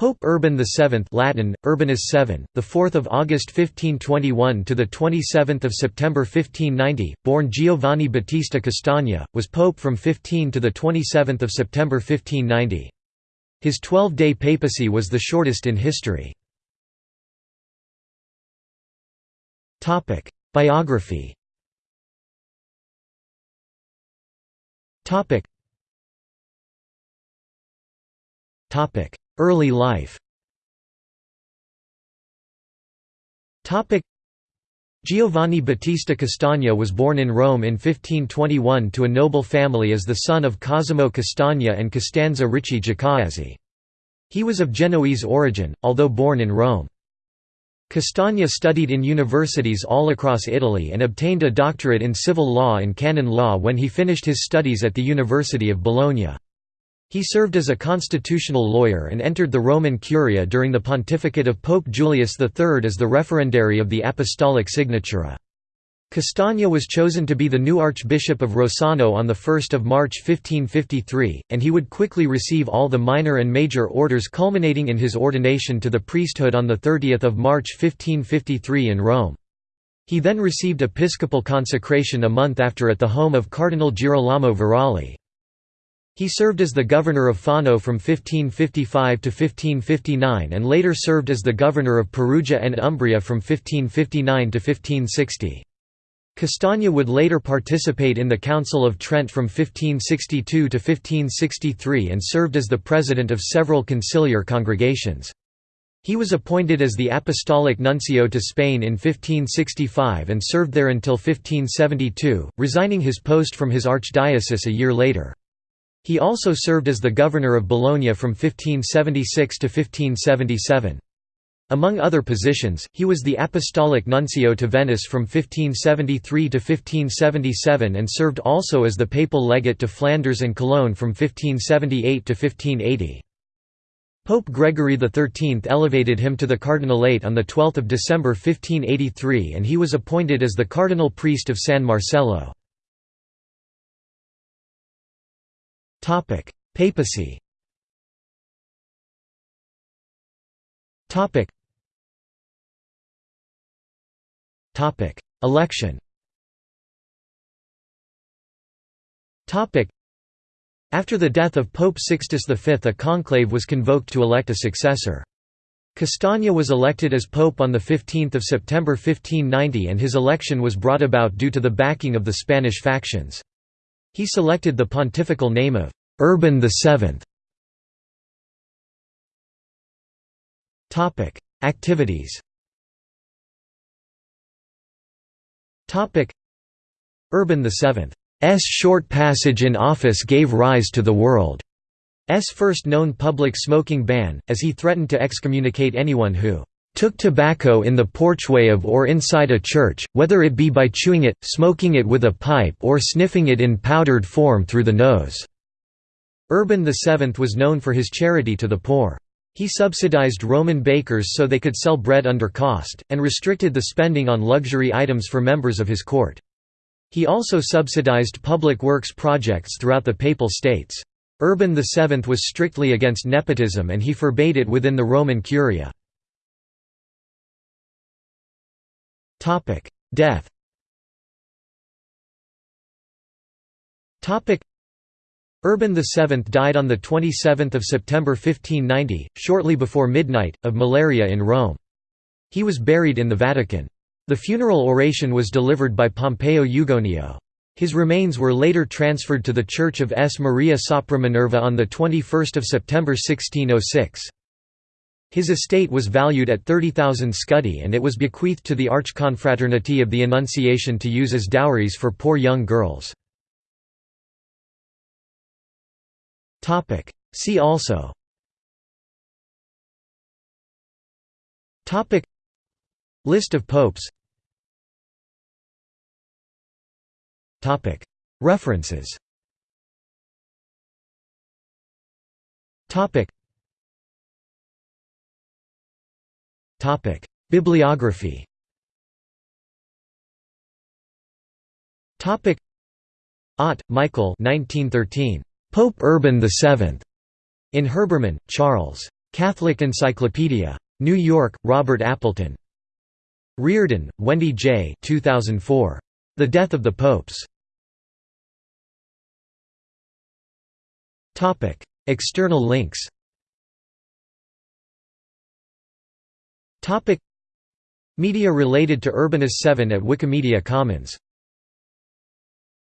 Pope Urban VII Latin, Urbanus VII, the 4th of August 1521 to the 27th of September 1590, born Giovanni Battista Castagna, was pope from 15 to the 27th of September 1590. His 12-day papacy was the shortest in history. Topic: Biography. Topic. Early life Giovanni Battista Castagna was born in Rome in 1521 to a noble family as the son of Cosimo Castagna and Costanza Ricci Giacobazzi. He was of Genoese origin, although born in Rome. Castagna studied in universities all across Italy and obtained a doctorate in civil law and canon law when he finished his studies at the University of Bologna. He served as a constitutional lawyer and entered the Roman Curia during the pontificate of Pope Julius III as the referendary of the Apostolic Signatura. Castagna was chosen to be the new Archbishop of Rossano on 1 March 1553, and he would quickly receive all the minor and major orders culminating in his ordination to the priesthood on 30 March 1553 in Rome. He then received episcopal consecration a month after at the home of Cardinal Girolamo Veralli. He served as the governor of Fano from 1555 to 1559 and later served as the governor of Perugia and Umbria from 1559 to 1560. Castagna would later participate in the Council of Trent from 1562 to 1563 and served as the president of several conciliar congregations. He was appointed as the Apostolic Nuncio to Spain in 1565 and served there until 1572, resigning his post from his archdiocese a year later. He also served as the governor of Bologna from 1576 to 1577. Among other positions, he was the apostolic nuncio to Venice from 1573 to 1577 and served also as the papal legate to Flanders and Cologne from 1578 to 1580. Pope Gregory XIII elevated him to the cardinalate on 12 December 1583 and he was appointed as the cardinal priest of San Marcello. Topic: Papacy. Topic. Topic: Election. Topic. After the death of Pope Sixtus V a conclave was convoked to elect a successor. Castagna was elected as pope on 15 September 1590 and his election was brought about due to the backing of the Spanish factions. He selected the pontifical name of Urban VII. Topic: Activities. Topic: Urban VII's short passage in office gave rise to the world's first known public smoking ban, as he threatened to excommunicate anyone who took tobacco in the porchway of or inside a church, whether it be by chewing it, smoking it with a pipe or sniffing it in powdered form through the nose." Urban VII was known for his charity to the poor. He subsidized Roman bakers so they could sell bread under cost, and restricted the spending on luxury items for members of his court. He also subsidized public works projects throughout the Papal States. Urban VII was strictly against nepotism and he forbade it within the Roman Curia. Topic: Death. Topic: Urban VII died on the 27th of September 1590, shortly before midnight, of malaria in Rome. He was buried in the Vatican. The funeral oration was delivered by Pompeo Ugonio. His remains were later transferred to the Church of S. Maria Sopra Minerva on 21 September 1606. His estate was valued at 30,000 scudi and it was bequeathed to the Archconfraternity of the Annunciation to use as dowries for poor young girls. See also. List of popes. References Bibliography. Ott, Michael. 1913. Pope Urban VII. In Herbermann, Charles. Catholic Encyclopedia. New York, Robert Appleton. Reardon, Wendy J. 2004. The Death of the Popes. External links Media related to Urbanus 7 at Wikimedia Commons